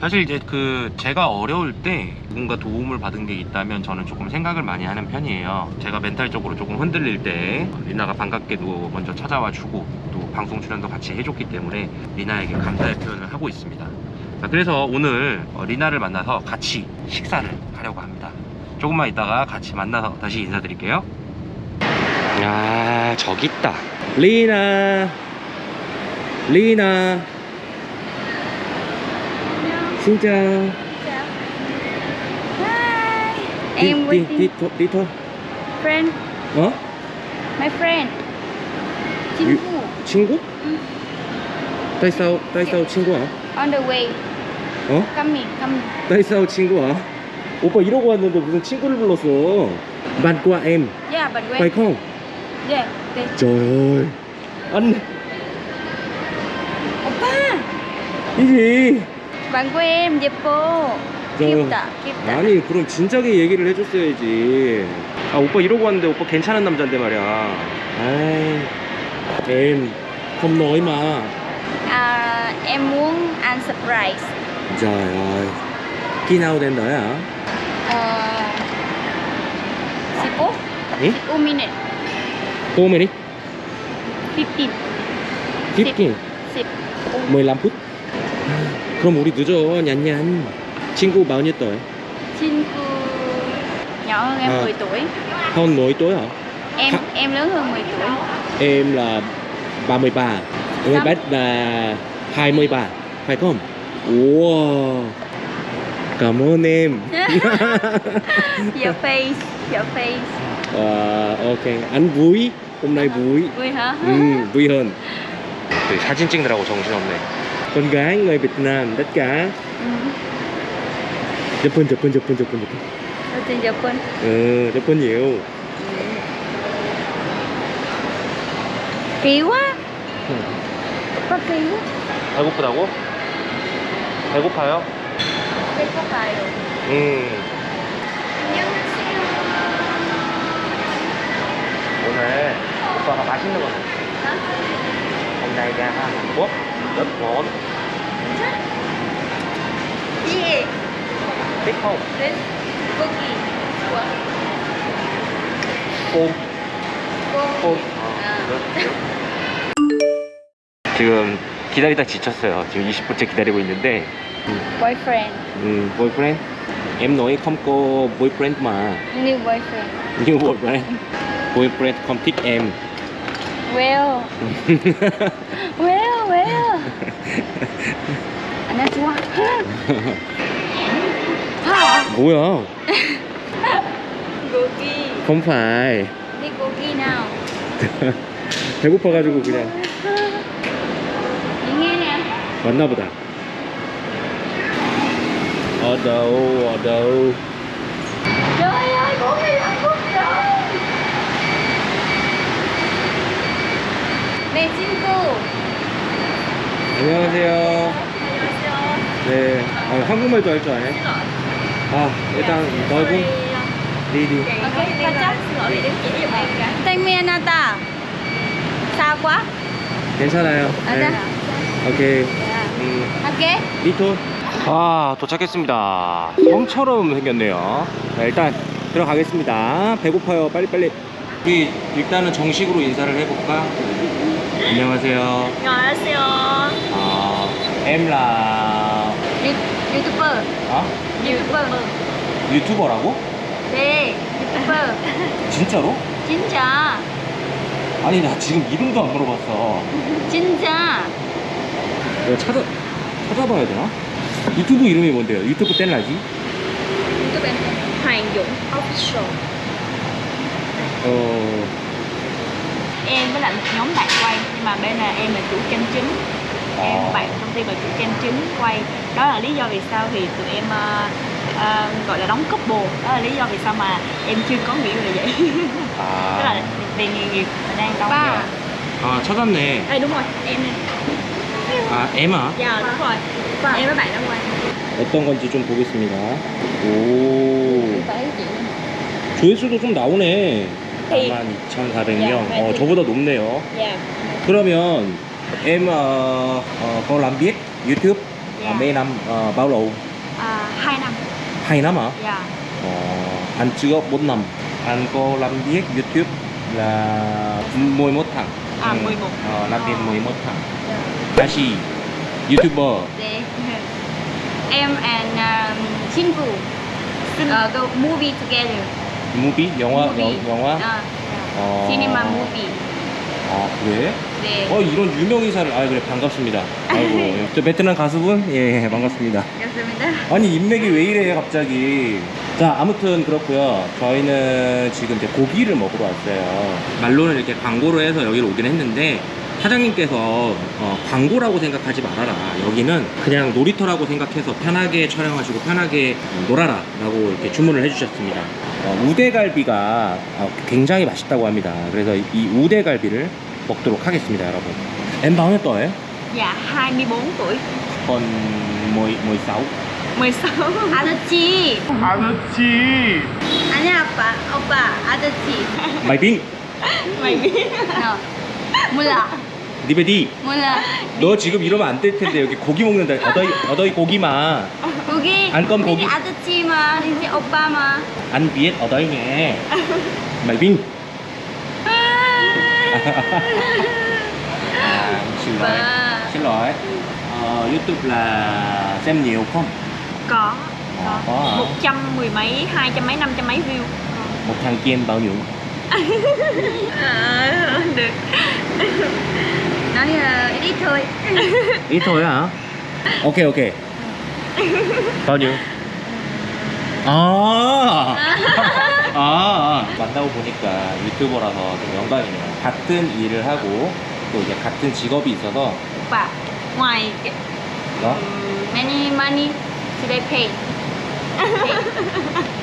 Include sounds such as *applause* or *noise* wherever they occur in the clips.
사실 이제 그 제가 어려울 때 누군가 도움을 받은 게 있다면 저는 조금 생각을 많이 하는 편이에요. 제가 멘탈적으로 조금 흔들릴 때 리나가 반갑게도 먼저 찾아와 주고 또 방송 출연도 같이 해줬기 때문에 리나에게 감사의 표현을 하고 있습니다. 자, 그래서 오늘 어, 리나를 만나서 같이 식사를 하려고 합니다. 조금만 있다가 같이 만나서 다시 인사드릴게요. 아 저기 있다. 리나, 리나. Xin chào. Hi. Đi, Em đi, waiting. đi, thôi, đi thôi. Friend, 어? my friend. 친구. 친구? 응. tại sao tại sao 친구야? On the way. 어? Coming, coming. tại sao 친구야? 오빠 이러고 왔는데 무슨 친구를 불렀어? bạn qua em Yeah, but phải wait. không? Yeah. Trời ơi anh 오빠, gì? Em 예뻐. 저- 귀엽다, 귀엽다. 아니 그럼 진작에 얘기를 해줬어야지 아 오빠 이러고 왔는데 오빠 괜찮은 남잔데 말이야 아이 em không nói mà À, em muốn ăn surprise. trời ơi khi nào đến đấy hả? Ờ, 10? 응? 10 minute. Cô mày đi 15. 15 10. 15 phút 그럼 우리 늦어 냔냔 친구 bao nhiêu tuổi? 친구 nhỏ hơn em À. 10 tuổi. hơn 10 tuổi hả? Em Hả? em lớn hơn 10 tuổi. Em là 33 Em Sao? bé là 23 Phải không? Wow Cảm ơn em *laughs* Your face, your face. Ờ, ok Anh vui Hôm nay vui Vui hả? ừ, Vui hơn 네, 사진 찍느라고 정신없네 Con gái người Việt Nam tất cả Ừ. Japan Japan Japan Japan Japan Đầu tiên Japan. Ừ, Japan nhiều Kỳ quá. Opa kỳ quá. 배고프다고? 배고파요? 배고파요. 음 안녕하세요. 오늘 오빠가 맛있는 거 먹었어 hôm nay ra Hàn Quốc rất ngon 예. thích không? 네. 고기. 좋아. ôm 고기. ôm 아. 지금 기다리다 지쳤어요 지금 20분째 기다리고 있는데 Boyfriend. 음, boyfriend em nói không có boyfriend mà New boyfriend. như boyfriend boyfriend không thích em. Well, well. 안녕 좋아. 하. 뭐야 고기. phải Đi 고기 nào. 배고파가지고 그냥 Chị nghe nè. 왔나 보다 ở đâu ở đâu Trời ơi, gogi Hàn Quốc rồi. 내 친구. 안녕하세요 네 아, 한국말도 할 줄 아네 아 일단 넓은 리리? Xa quá. 괜찮아요 아, 네. 네. 오케이 Dạ. 음, 할게. 리토 아 도착했습니다 성처럼 생겼네요 자, 일단 들어가겠습니다 배고파요 빨리빨리 우리 일단은 정식으로 인사를 해볼까 안녕하세요 안녕하세요. 아 em là 유, 유튜버. 아? 유튜버. 유튜버라고? 네, 유튜버. 진짜로? 진짜. 아니 나 지금 이름도 안 물어봤어 진짜. 내가 찾아 찾아봐야 되나? 유튜브 이름이 뭔데요? 유튜브 땐라지? 유튜브 em Hoàng Dũng Official. 어 em với lại một nhóm bạn quay nhưng mà bên là em là chủ kênh chính em 아. bạn công ty là chủ kênh chính quay đó là lý do vì sao thì tụi em ờ, ờ, gọi là đóng couple đó là lý do vì sao mà em chưa có người yêu là vậy *laughs* tức là 아, vì nghề nghiệp mà đang đóng Ba. 아 찾았네 Ê, đúng rồi em nè 아 em à? dạ đúng rồi em với bạn đó quay 어떤 건지 좀 보겠습니다 오 Phải chị. 조회수도 좀 나오네 thì 42,400명 야, 어, 저보다 높네요 dạ 그러면 em ờ, ờ, có làm biết YouTube dạ Dạ. Mấy năm ờ, bao lâu? à, 2 năm Hai năm hả? dạ Ờ, anh chưa 4 năm. Anh có làm việc YouTube là 11 tháng. à Ừ. 11 Ờ, làm việc 11 tháng. Dạ. 다시 YouTuber. 네. Em and um, 친구 uh, go movie together. 무비? 영화? movie. 영, 영화? 아, 어. 시네마 movie. 아, 그래? 네. 어, 이런 유명 인사를. 아, 그래. 반갑습니다. 아이고. *laughs* 저 베트남 가수분? 예, 반갑습니다. 반갑습니다. 아니 인맥이 왜 이래 갑자기 자 아무튼 그렇고요 저희는 지금 이제 고기를 먹으러 왔어요 말로는 이렇게 광고를 해서 여기로 오긴 했는데 사장님께서 어, 광고라고 생각하지 말아라 여기는 그냥 놀이터라고 생각해서 편하게 촬영하시고 편하게 놀아라 라고 이렇게 주문을 해주셨습니다 어, 우대갈비가 어, 굉장히 맛있다고 합니다 그래서 이 우대갈비를 먹도록 하겠습니다 여러분 em bao nhiêu tuổi? dạ 24 tuổi còn 10, 16 16 아저씨. 아저씨 아니야 아빠. 오빠 아저씨. mày biết 너. 몰라. 니베디 몰라. 너 지금 이러면 안 될 텐데 여기 고기 먹는다 어더이 어더이 고기마 고기. 안 건 고기. 아저씨만 이제 오빠만. ăn biết 어더이 nghe mày biết à, xin lỗi 오빠. xin lỗi ờ, youtube là xem nhiều không có Ờ, có hả? một trăm mười mấy hai trăm mấy năm trăm mấy view một thằng kia em bao nhiêu à, được nói uh, ít thôi. ít thôi hả ok ok bao nhiêu 아, 아, 만나고 보니까 유튜버라서 좀 영광이네요. 같은 일을 하고 또 이제 같은 직업이 있어서 ngoài cái- 너? Many money today pay.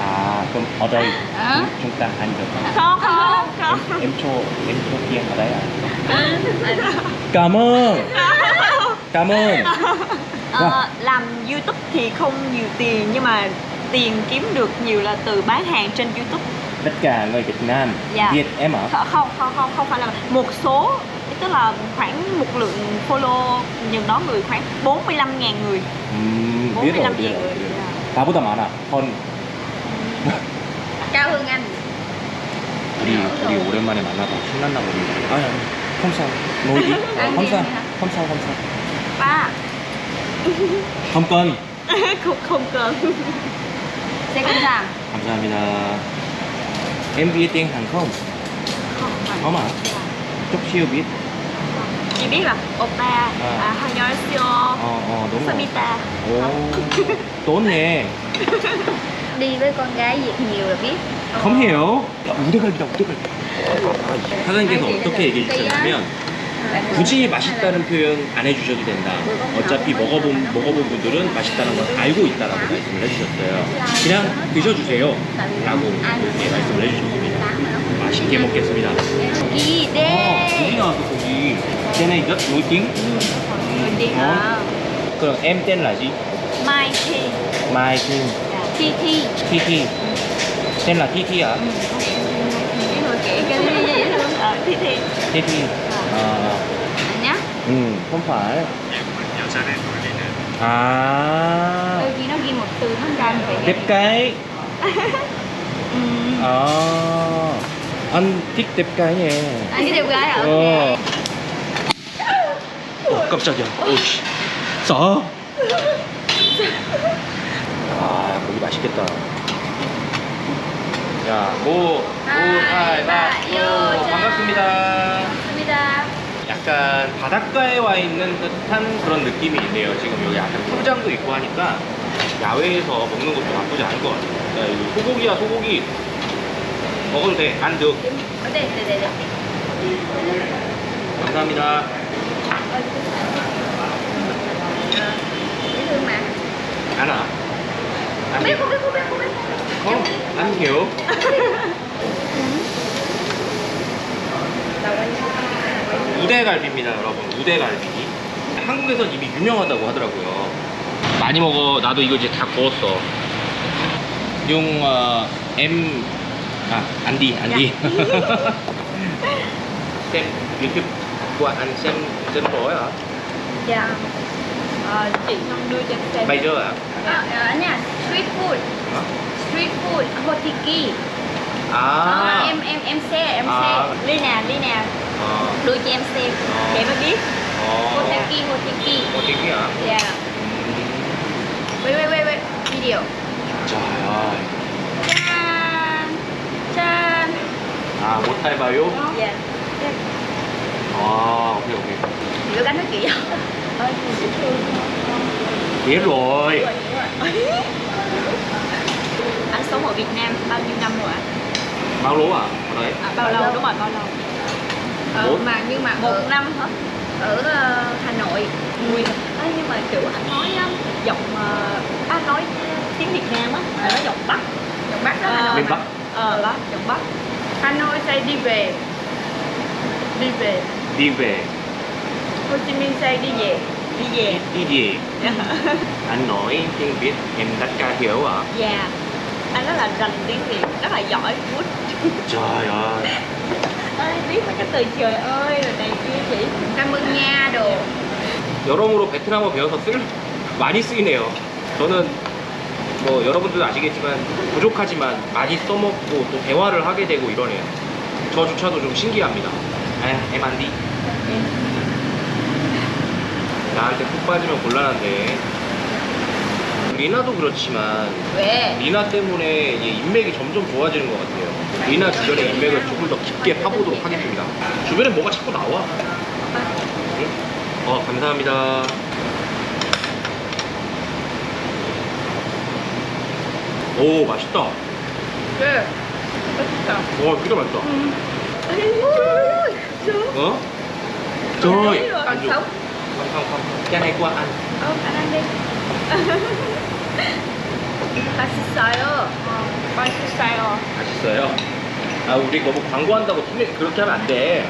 À, cơm ở đây ừ. chúng ta ăn được không? Không, không, không. Em, cho, em cho kia ở đây à? Cảm ơn. Cảm ơn. Ờ, dạ. làm YouTube thì không nhiều tiền nhưng mà tiền kiếm được nhiều là từ bán hàng trên YouTube. Tất cả người Việt Nam dạ. biết em ở Không, không, không, không phải là một số tức là khoảng một lượng follow nhiều đó người khoảng 45.000 người. Ừ, 45.000 người. Biết rồi. 나보다 많아. hơn anh. 우리 우리 오랜만에 만나서 신난다 보니. 아니 아니. sao. ba không cần. không không cần Sẽ cân giảm. 감사합니다. Không à? Chút xíu biết. Chỉ biết là oppa À. 안녕하세요 Ờ, ờ, đúng rồi. Samita Ồ, tốn nhỉ. Đi với con gái Việt nhiều là biết. không hiểu. 우대갈비다, 우대갈비. 사장님께서 어떻게 얘기해 주셨냐면 굳이 맛있다는 표현 안 해주셔도 된다. 어차피 먹어본 먹어본 분들은 맛있다는 걸 알고 있다라고 말씀을 해주셨어요. 그냥 드셔주세요. 라고 이렇게 말씀을 해주셨습니다. 맛있게 먹겠습니다. 고기 어, 고기 네. 나왔어 고기. tiếng. người đi Ngon. à, 그럼 gì? mai thi Mai Kim, Thi Thi. Thi Thi. Tên là Thi Thi à? Cái cái gì thi Thi Thi. À, Anh nhá. ừ, không phải. À, Đôi khi nó ghi một từ nó ra đẹp cái. ừ. À, anh hả? 어. 어, 깜짝이야. 오씨. 싸. 아, 고기 맛있겠다. 자, 오, 오, 하이, 바, 요, 반갑습니다. 감사합니다. 약간 바닷가에 와 있는 듯한 그런 느낌이 있네요. 지금 여기 약간 풀장도 있고 하니까 야외에서 먹는 것도 나쁘지 않을 것 같아요. 야, 이거 소고기야, 소고기. 먹어도 돼. 안 돼. Ở đây, đây, đây, đây. 감사합니다. Mà. 안 와. 안 Biết 돼. không biết không biết không biết. không ăn hiểu 우대갈비입니다 여러분 우대갈비 한국에선 이미 유명하다고 하더라고요 많이 먹어 나도 이거 이제 다 구웠어 용 어, em à, ăn đi anh dạ. đi *laughs* xem YouTube của anh xem trên bố hả dạ ờ, chị xong đưa cho em bây giờ à? dạ. à, anh à street food à? street food hotiki à. à em em em xe em à. xe Lina Lina à. đưa cho em xem à. để mới biết à. hotiki hotiki hotiki hả dạ ừ. wait wait wait wait video trời ơi dạ. 짠. 짠. À, một tay vào yếu. Yeah. À, ok ok. Rửa cánh nó kỹ thương. Biết rồi. Anh *laughs* sống ở Việt Nam bao nhiêu năm rồi ạ? Bao lố à? Ở đấy. À, bao Bao lâu? lâu? Đúng rồi, bao lâu? Ờ, mà nhưng mà Một ở, năm hả? ở ờ, Hà Nội Ui, Ê, nhưng mà kiểu anh nói á, giọng uh, anh nói tiếng Việt Nam á, là nó giọng Bắc giọng Bắc đó Ờ, Hà Nội Bên mà. Bắc. Ờ, Bắc, giọng Bắc Hà Nội say đi về đi về Đi về. Hồ Chí Minh say đi về Đi về Đi gì? Anh nói tiếng Việt em tất cả hiểu à? Dạ Anh rất là rành tiếng Việt, rất là giỏi good Trời ơi. Ê, biết mấy cái từ trời ơi rồi này kia chị cảm ơn nha đồ 여러모로 베트남어 배워서 쓸 많이 쓰이네요. 저는 뭐 여러분들도 아시겠지만 부족하지만 많이 써먹고 또 대화를 하게 되고 이러네요. 저조차도 좀 신기합니다. 에, 에만디. 나한테 푹 빠지면 곤란한데. 리나도 그렇지만 왜? 리나 때문에 인맥이 점점 좋아지는 것 같아요. 리나 주변에 인맥을 조금 더 깊게 파보도록 하겠습니다. 주변에 뭐가 자꾸 나와. 응? 어, 감사합니다. 오, 맛있다. 왜? 와, 진짜 맛있다. 어? Trời ơi. còn sống không không không cái này qua anh 어 anh ăn đi 맛있어요 맛있어요 맛있어요 아 우리 너무 광고한다고 틀리 그렇게 하면 안돼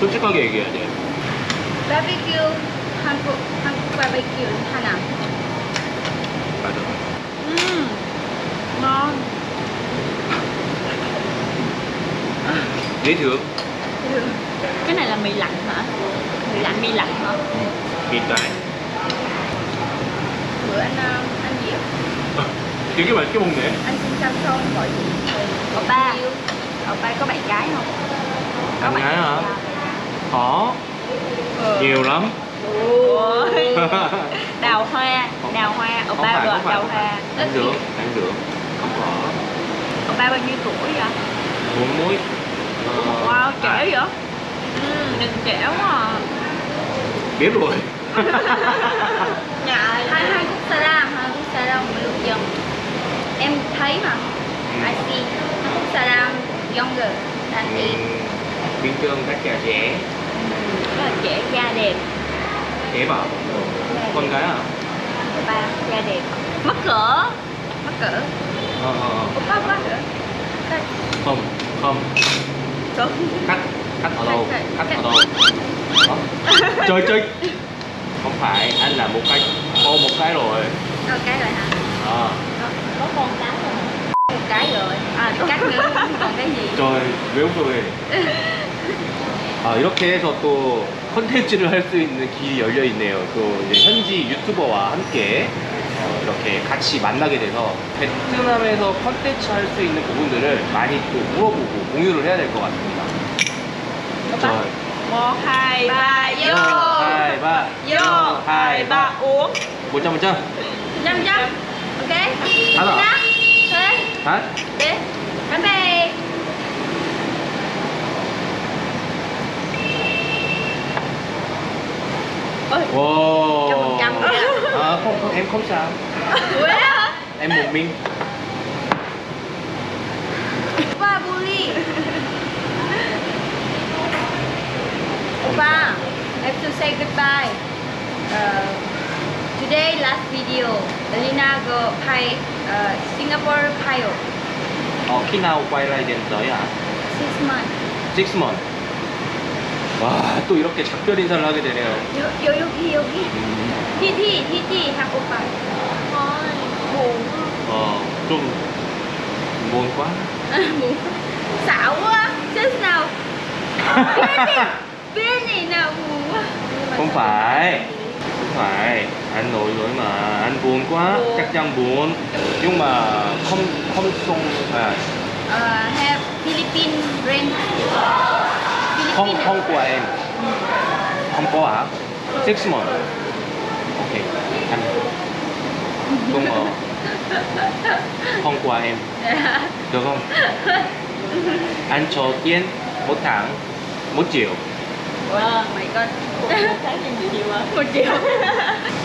솔직하게 얘기해야 돼 barbecue 한국 한국 barbecue 하나 맞아 Ừm, Ngon dễ thương Cái này là mì lạnh hả? Mì lạnh, mì lạnh hả? mì cái bữa anh ờ, anh gì á? 되게 맛있게 먹네 anh xin Samsung gọi gì Oppa Oppa có bạn gái không? bạn gái hả Dạ. có Ờ. nhiều lắm Ôi. Đào hoa, đào hoa, không Oppa phải vừa không phải đào không hoa phải anh được anh được còn ba bao nhiêu tuổi vậy? Bốn muối. Ờ, wow, trẻ à. vậy? Ừ, nhìn trẻ quá à. Biết rồi. *laughs* Dạ, hai hai cúc xa đam, hai cúc xa đam mới được dần Em thấy mà. Ừ. I see, hai cúc xa ra younger than me. Ừ. Biên trương các trẻ. Trẻ Rất là trẻ, da đẹp. Trẻ bảo Con gái à? Ba, da đẹp. Mắc cỡ. Mắc cỡ. Ờ, ờ, ờ. Nữa Đây. không không Đúng cắt cắt ở đâu cắt. ở đâu Hả? chơi chơi không phải anh là một cái ô một cái rồi Ờ, cái rồi hả à, Có con cái rồi một cái rồi à cắt nữa còn cái gì 저 외국 소리 아, 이렇게 해서 또 컨텐츠를 할 수 있는 길이 열려 있네요. 또 현지 유튜버와 함께 어, 이렇게 같이 만나게 돼서 베트남에서 컨텐츠 할 수 있는 부분들을 많이 또 물어보고 공유를 해야 될 것 같습니다. 저, ba, Vô, hai, ba, uống một trăm phần trăm. trăm trăm ok 하나, bye bye 와. trăm rồi ạ. À, không, không, em không sao. Hả Em một mình. Oppa bully Oppa have to say goodbye uh, today last video Elena go pay uh, Singapore pilot 어, khi nào quay lại đến tới à? six months Six month. 와, 또 이렇게 작별 인사를 하게 되네요. 요, 요, 여기 여기 음, TT TT 한 오빠 buồn. Ờ, chung Buồn quá. À, *laughs* Buồn Xạo quá, chết nào Biết gì? Nào buồn quá? Không phải. Không phải. Anh nội rồi mà, anh buồn quá, buồn. chắc chắn buồn. Nhưng mà không, không xong à. Uh, have Philippine brand Philippine không không của em. Ừ. Không có hả? Ừ. Six months. Ok. Anh. Không ngờ không của em. Được không? Anh cho tiền một tháng một triệu. Oh my god một tháng tiền nhiều nhiều à một triệu.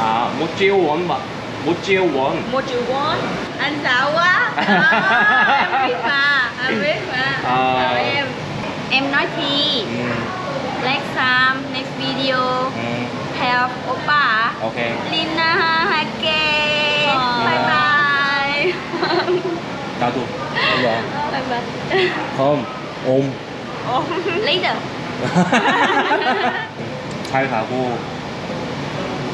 À một triệu won mà một triệu won. Một triệu won. Anh xạo quá. À, *laughs* em biết mà anh biết mà. À. Em em nói thì ừ, next time next video. Ừ, help oppa ok. Lina Hake Ờ. bye *laughs* 나도. 일로 와. bye 그럼 옴. later *laughs* 잘 가고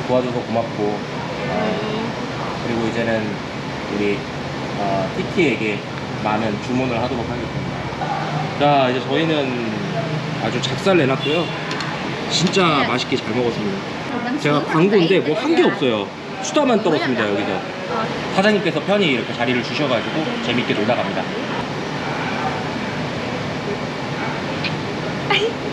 도와줘서 고맙고. 어, 그리고 이제는 우리 어, TT에게 많은 주문을 하도록 하겠습니다. 자 이제 저희는 아주 작살 내놨고요. 진짜 맛있게 잘 먹었습니다. 제가 광고인데 뭐 한 게 없어요. 수다만 떨었습니다 여기서. 사장님께서 편히 이렇게 자리를 주셔가지고 재밌게 놀다 갑니다. *laughs*